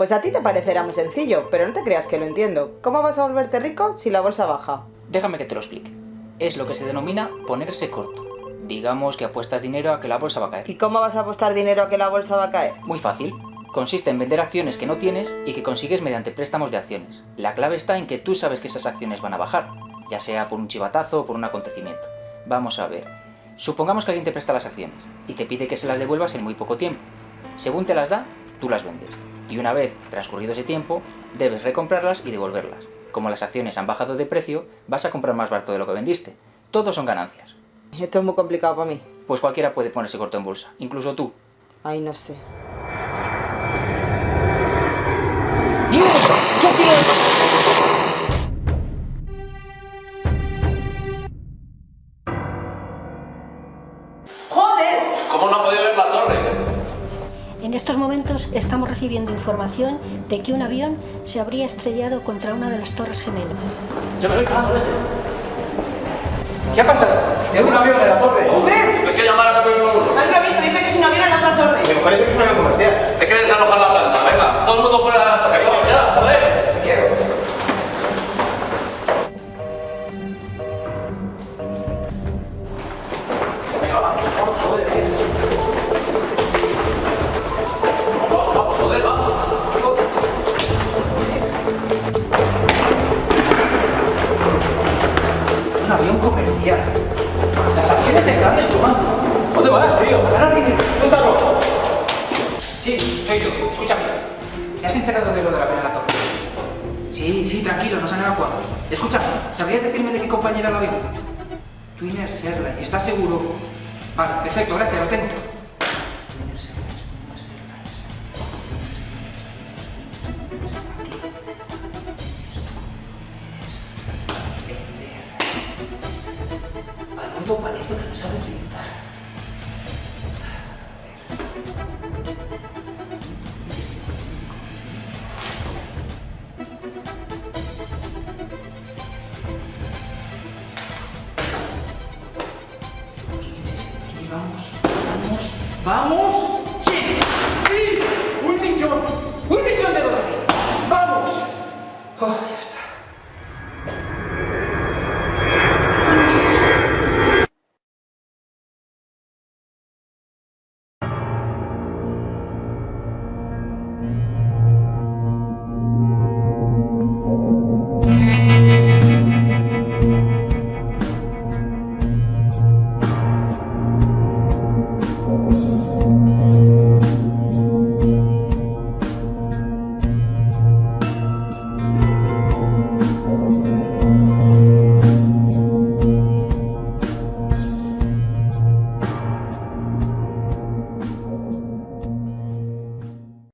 Pues a ti te parecerá muy sencillo, pero no te creas que lo entiendo. ¿Cómo vas a volverte rico si la bolsa baja? Déjame que te lo explique. Es lo que se denomina ponerse corto. Digamos que apuestas dinero a que la bolsa va a caer. ¿Y cómo vas a apostar dinero a que la bolsa va a caer? Muy fácil. Consiste en vender acciones que no tienes y que consigues mediante préstamos de acciones. La clave está en que tú sabes que esas acciones van a bajar, ya sea por un chivatazo o por un acontecimiento. Vamos a ver. Supongamos que alguien te presta las acciones y te pide que se las devuelvas en muy poco tiempo. Según te las da, tú las vendes. Y una vez transcurrido ese tiempo, debes recomprarlas y devolverlas. Como las acciones han bajado de precio, vas a comprar más barato de lo que vendiste. Todos son ganancias. Esto es muy complicado para mí. Pues cualquiera puede ponerse corto en bolsa, incluso tú. Ay, no sé. En estos momentos estamos recibiendo información de que un avión se habría estrellado contra una de las torres gemelas. Yo me voy cagando leche. ¿Qué ha pasado? Tengo un avión en la torre. ¡Joder! Hay que llamar a 911. Hay un aviso, dice que es un avión en otra torre. Me parece que es una comercial. Hay que desalojar la planta. Venga, todo el mundo fuera de la torre. Vamos ya, joder. Quiero. Joder, comercial. Las acciones se están desplomando. ¿Dónde vas, tío? A ganar dinero. Cuéntalo. Sí, soy yo. Escúchame. ¿Te has enterado de lo de la la torre? Sí, sí, tranquilo, nos han evacuado. Escúchame, ¿sabrías decirme de qué compañía era el avión? Twin Air Airlines. ¿Estás seguro? Vale, perfecto, gracias, lo tengo. Algo parece que no sabe utilizar. Vamos, vamos, vamos. Sí, sí, un millón, un millón de dólares. Vamos. Oh,